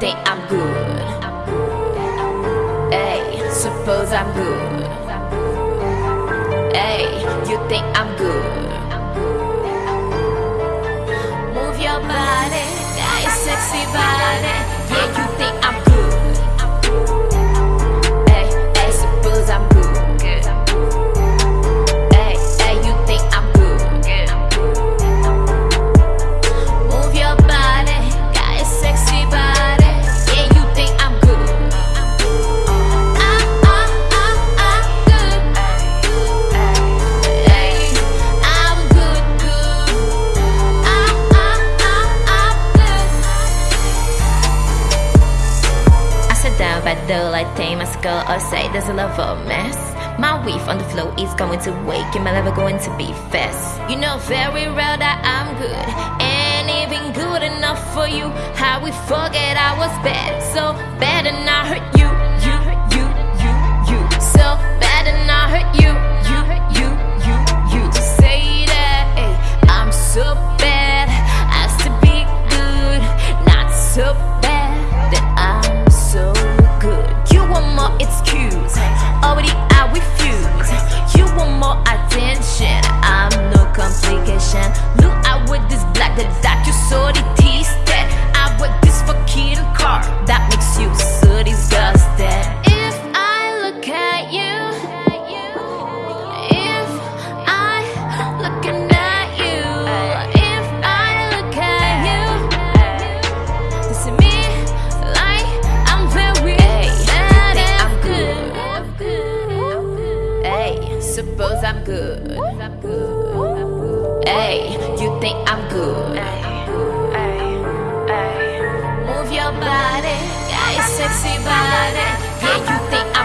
think I'm good? Hey, suppose I'm good. Hey, you think I'm good? Move your body, got sexy body. Yeah, down by the like tame as girl or say there's a love of mess. My weave on the floor is going to wake and my level going to be fast. You know very well that I'm good and even good enough for you. How we forget I was bad, so bad and I hurt you, More excuse, already I suppose I'm good. Hey, you think I'm good? Move your body, got a sexy body. Yeah, you think I'm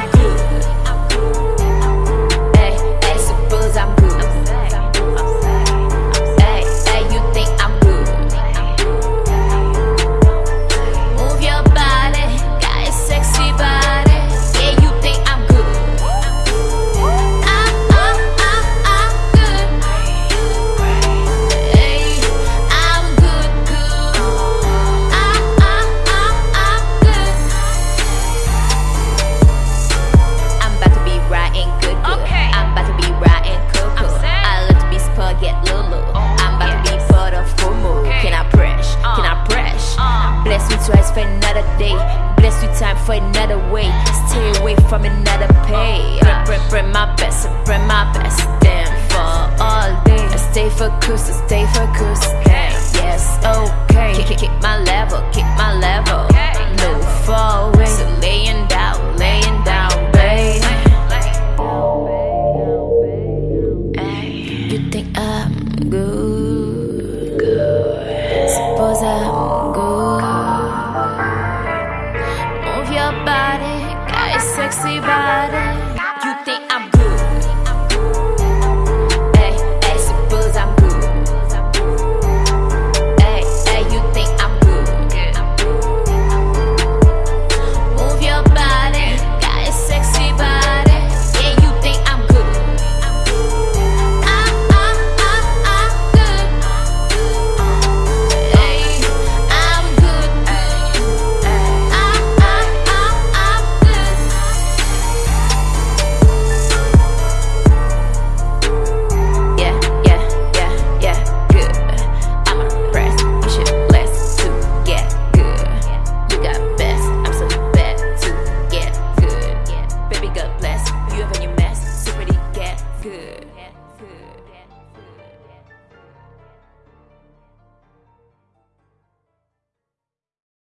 for another way. Stay away from another pay. Bring, bring, bring my best, bring my best. Damn for all day. I stay focused, I stay focused. Hey, yes, okay. Kick, kick, kick my level, kick my level. No fall away. So laying down, laying down, babe. You think I'm good? your body, got a sexy body. good.